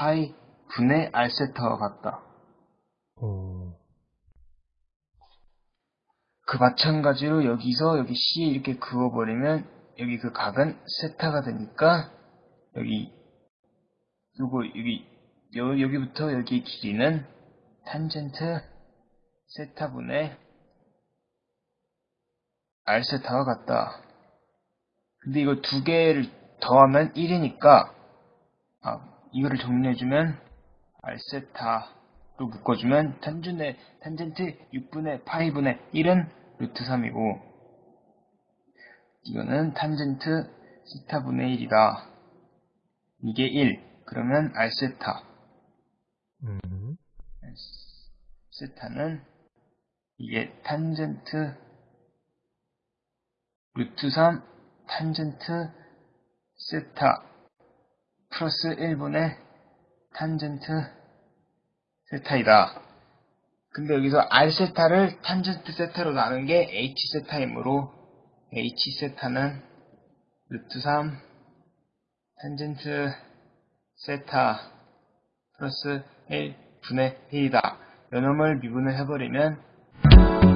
파이 분의 r 세타와 같다. 어, 그 마찬가지로 여기서 여기 C에 이렇게 그어버리면 여기 그 각은 세타가 되니까 여기 요거 여기 여, 여기부터 여기 길이는 탄젠트 세타분의 r 세타와 같다. 근데 이거 두 개를 더하면 1이니까 아 이거를 정리해주면 r 세타로 묶어주면 탄준의 탄젠트 6분의 파이분의 1은 루트 3이고 이거는 탄젠트 세타분의 1이다. 이게 1. 그러면 r 세타 음, 세타는 이게 탄젠트 루트 3 탄젠트 세타 플러스 1분의 탄젠트 세타이다. 근데 여기서 r 세타를 탄젠트 세타로 나눈 게 h 세타이므로 h 세타는 루트 3 탄젠트 세타 플러스 1분의 1이다. 요놈을 미분을 해버리면